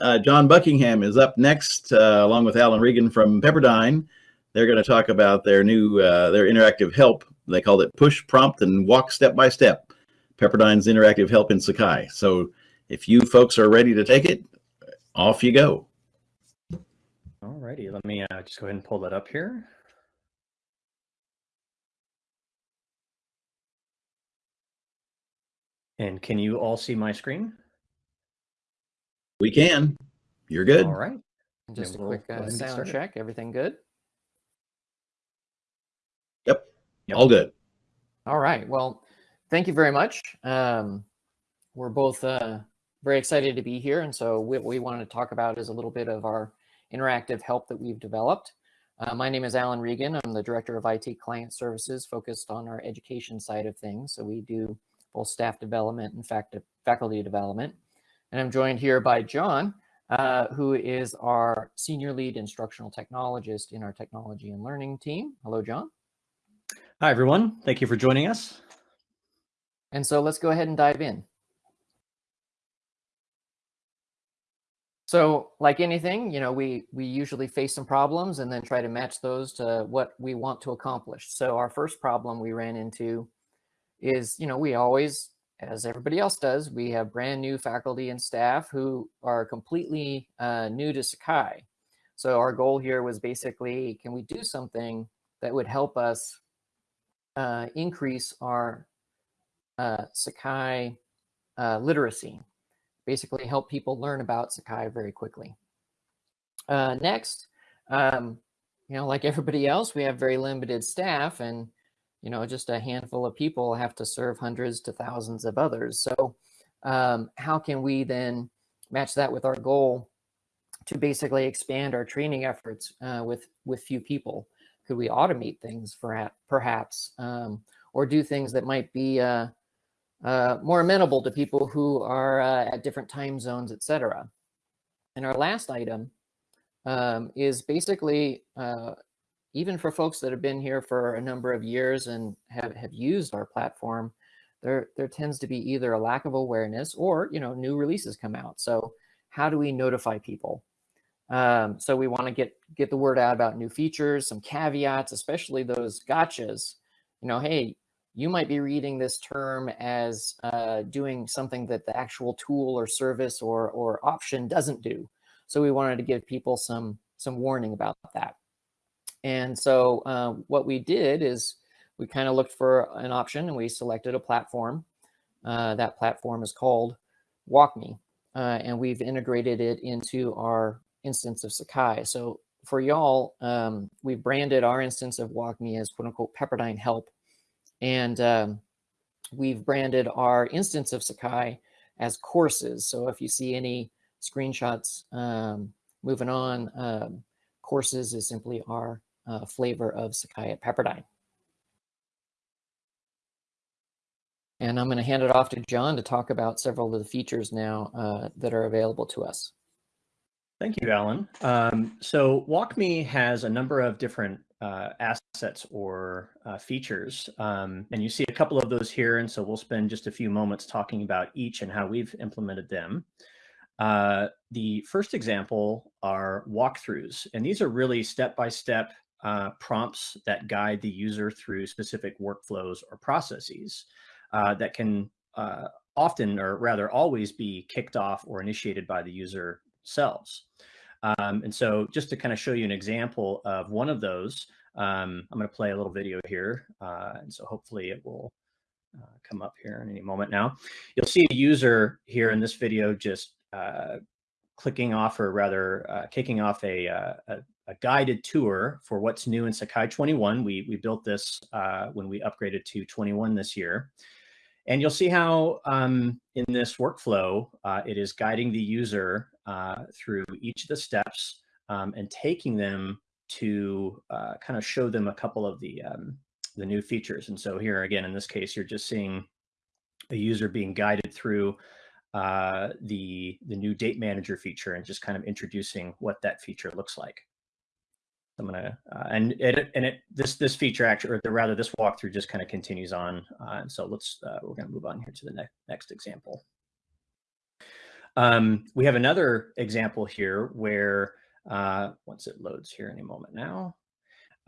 Uh, John Buckingham is up next, uh, along with Alan Regan from Pepperdine. They're going to talk about their new, uh, their interactive help. They called it Push, Prompt, and Walk Step by Step. Pepperdine's interactive help in Sakai. So if you folks are ready to take it, off you go. All righty, let me uh, just go ahead and pull that up here. And can you all see my screen? We can. You're good. All right. Just Yeah, a we'll quick uh, sound started. check. Everything good? Yep. Yep. All good. All right. Well, thank you very much. Um, we're both uh, very excited to be here. And so what we want to talk about is a little bit of our interactive help that we've developed. Uh, my name is Alan Regan. I'm the Director of IT Client Services focused on our education side of things. So we do both staff development and fact faculty development. And I'm joined here by John, uh, who is our Senior Lead Instructional Technologist in our Technology and Learning team. Hello, John. Hi, everyone. Thank you for joining us. And so let's go ahead and dive in. So like anything, you know, we, we usually face some problems and then try to match those to what we want to accomplish. So our first problem we ran into is, you know, we always, as everybody else does, we have brand new faculty and staff who are completely uh, new to Sakai. So our goal here was basically, can we do something that would help us uh, increase our uh, Sakai uh, literacy, basically help people learn about Sakai very quickly. Uh, next, um, you know, like everybody else, we have very limited staff and, you know, just a handful of people have to serve hundreds to thousands of others. So um, how can we then match that with our goal to basically expand our training efforts uh, with, with few people? Could we automate things for perhaps, um, or do things that might be uh, uh, more amenable to people who are uh, at different time zones, etc. And our last item um, is basically, uh, even for folks that have been here for a number of years and have, have used our platform, there, there tends to be either a lack of awareness or, you know, new releases come out. So how do we notify people? Um, so we want to get get the word out about new features, some caveats, especially those gotchas. You know, hey, you might be reading this term as uh, doing something that the actual tool or service or or option doesn't do. So we wanted to give people some some warning about that. And so uh, what we did is we kind of looked for an option and we selected a platform. Uh, that platform is called WalkMe, uh, and we've integrated it into our instance of Sakai. So for y'all, um, we've branded our instance of WalkMe as quote unquote Pepperdine Help. And um, we've branded our instance of Sakai as courses. So if you see any screenshots um, moving on, um, courses is simply our uh, flavor of Sakai at Pepperdine. And I'm going to hand it off to John to talk about several of the features now uh, that are available to us. Thank you, Alan. Um, so WalkMe has a number of different uh, assets or uh, features, um, and you see a couple of those here. And so we'll spend just a few moments talking about each and how we've implemented them. Uh, the first example are walkthroughs, and these are really step-by-step uh, prompts that guide the user through specific workflows or processes uh, that can uh, often, or rather always, be kicked off or initiated by the user themselves. Um, and so just to kind of show you an example of one of those, um, I'm going to play a little video here. Uh, and so hopefully it will uh, come up here in any moment now. You'll see a user here in this video just uh, clicking off or rather uh, kicking off a, a, a, guided tour for what's new in Sakai 21. We, we built this uh, when we upgraded to 21 this year. And you'll see how um, in this workflow, uh, it is guiding the user uh, through each of the steps um, and taking them to uh, kind of show them a couple of the, um, the new features. And so here again, in this case, you're just seeing a user being guided through uh, the, the new date manager feature and just kind of introducing what that feature looks like. I'm gonna uh, and it and it this this feature actually or the, rather this walkthrough just kind of continues on. Uh, so let's uh, we're gonna move on here to the next next example. Um, we have another example here where, uh, once it loads here any moment now,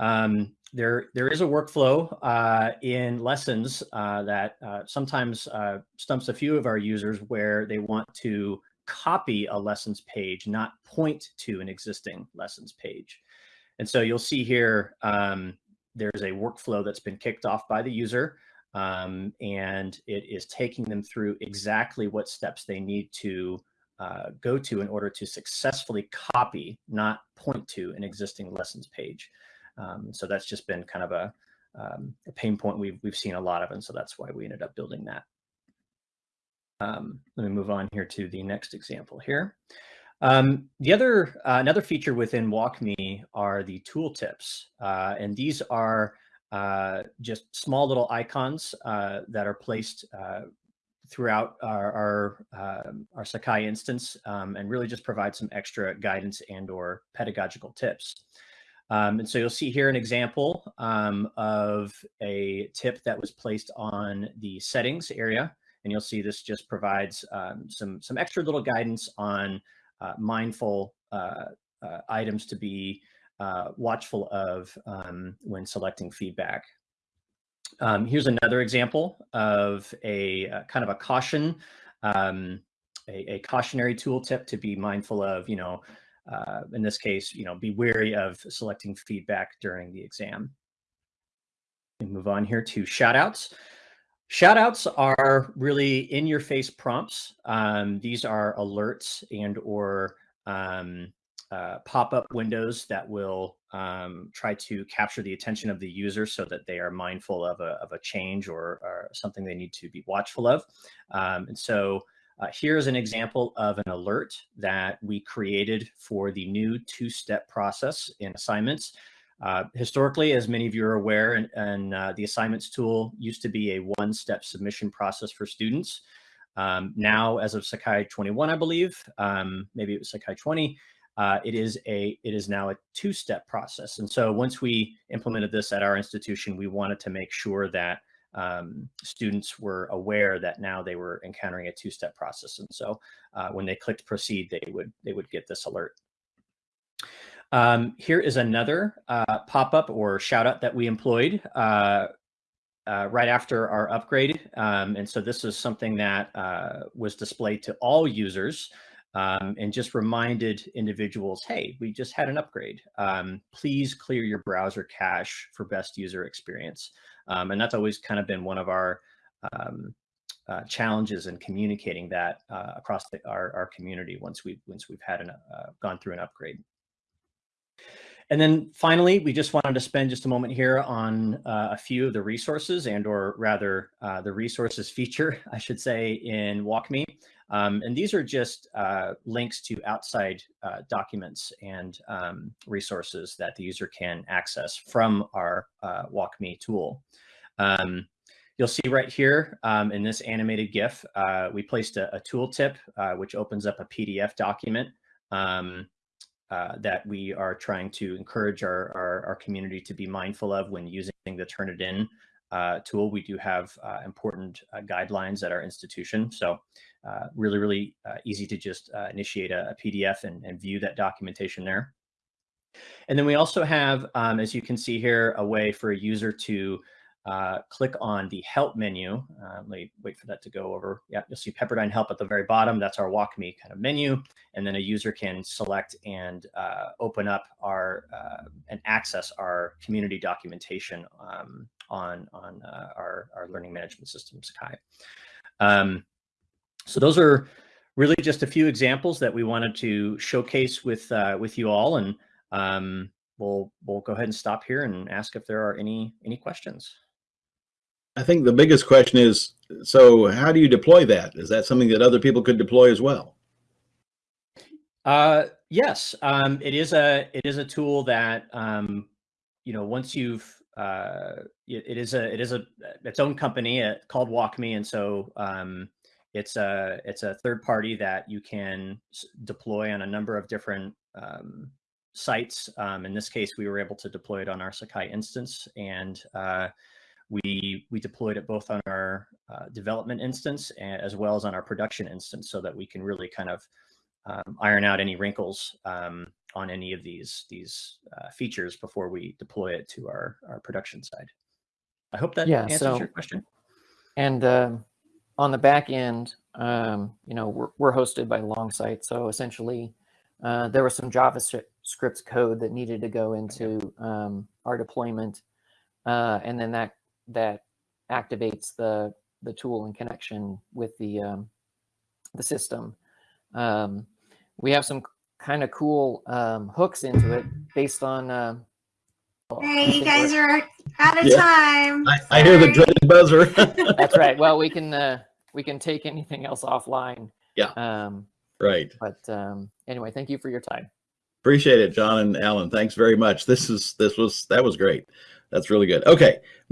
um, there, there is a workflow uh, in lessons uh, that uh, sometimes uh, stumps a few of our users where they want to copy a lessons page, not point to an existing lessons page. And so you'll see here, um, there's a workflow that's been kicked off by the user um, and it is taking them through exactly what steps they need to uh, go to in order to successfully copy, not point to an existing lessons page. Um, so that's just been kind of a, um, a, pain point we've, we've seen a lot of, and so that's why we ended up building that. Um, let me move on here to the next example here. Um, the other, uh, another feature within WalkMe are the tooltips, uh, and these are uh, just small little icons uh, that are placed uh, throughout our our, um, our Sakai instance um, and really just provide some extra guidance and or pedagogical tips. Um, and so you'll see here an example um, of a tip that was placed on the settings area. And you'll see this just provides um, some, some extra little guidance on uh, mindful uh, uh, items to be uh, watchful of um, when selecting feedback. Um, here's another example of a, a kind of a caution, um, a, a, cautionary tooltip to be mindful of, you know, uh, in this case, you know, be wary of selecting feedback during the exam. We move on here to shoutouts. Shoutouts are really in your face prompts. Um, these are alerts and or um, uh, pop-up windows that will um, try to capture the attention of the user so that they are mindful of a, of a change or, or something they need to be watchful of. Um, and so uh, here's an example of an alert that we created for the new two-step process in assignments. Uh, historically, as many of you are aware, and, and uh, the assignments tool used to be a one-step submission process for students. Um, now, as of Sakai 21, I believe, um, maybe it was Sakai 20, uh, it is a it is now a two-step process. And so once we implemented this at our institution, we wanted to make sure that um, students were aware that now they were encountering a two-step process. And so uh, when they clicked proceed, they would they would get this alert. Um, here is another uh, pop-up or shout out that we employed uh, uh, right after our upgrade. Um, and so this is something that uh, was displayed to all users um, and just reminded individuals, hey, we just had an upgrade. Um, please clear your browser cache for best user experience. Um, and that's always kind of been one of our um, uh, challenges in communicating that uh, across the, our, our community once we've, once we've had an, uh, gone through an upgrade. And then finally, we just wanted to spend just a moment here on uh, a few of the resources and or rather uh, the resources feature, I should say, in WalkMe. Um, and these are just uh, links to outside uh, documents and um, resources that the user can access from our uh, WalkMe tool. Um, you'll see right here um, in this animated GIF, uh, we placed a, a tooltip, which opens up a PDF document um, uh, that we are trying to encourage our, our, our, community to be mindful of when using the Turnitin uh, tool. We do have uh, important uh, guidelines at our institution. So uh, really, really easy to just initiate a, a PDF and, and, view that documentation there. And then we also have, um, as you can see here, a way for a user to uh, click on the help menu. Uh, let me wait for that to go over. Yeah, you'll see Pepperdine help at the very bottom. That's our WalkMe kind of menu. And then a user can select and uh, open up our uh, and access our community documentation um, on, on uh, our, our learning management system, Sakai. Um, so those are really just a few examples that we wanted to showcase with, with you all. And um, we'll, we'll go ahead and stop here and ask if there are any, any questions. I think the biggest question is, so how do you deploy that? Is that something that other people could deploy as well? Uh, yes, um, it is a it is a tool that um, you know once you've uh, it, it is a it is a its own company uh, called WalkMe, and so um, it's a it's a third party that you can deploy on a number of different um, sites. Um, in this case, we were able to deploy it on our Sakai instance, and uh, we we deployed it both on our uh, development instance and, as well as on our production instance, so that we can really kind of um, iron out any wrinkles um, on any of these these uh, features before we deploy it to our our production side. I hope that Yeah, answers so- your question. And um, on the back end, um, you know, we're, we're hosted by Longsight. So essentially, uh, there was some JavaScript code that needed to go into um, our deployment, uh, and then that that activates the the tool in connection with the um, the system. Um, we have some kind of cool um, hooks into it based on. Uh, well, Hey, you guys we're- are out of Yeah. time. I, I hear the dreaded buzzer. That's right. Well, we can uh, we can take anything else offline. Yeah. Um, right. but um, anyway, thank you for your time. Appreciate it, John and Alan. Thanks very much. This is this was that was great. That's really good. Okay,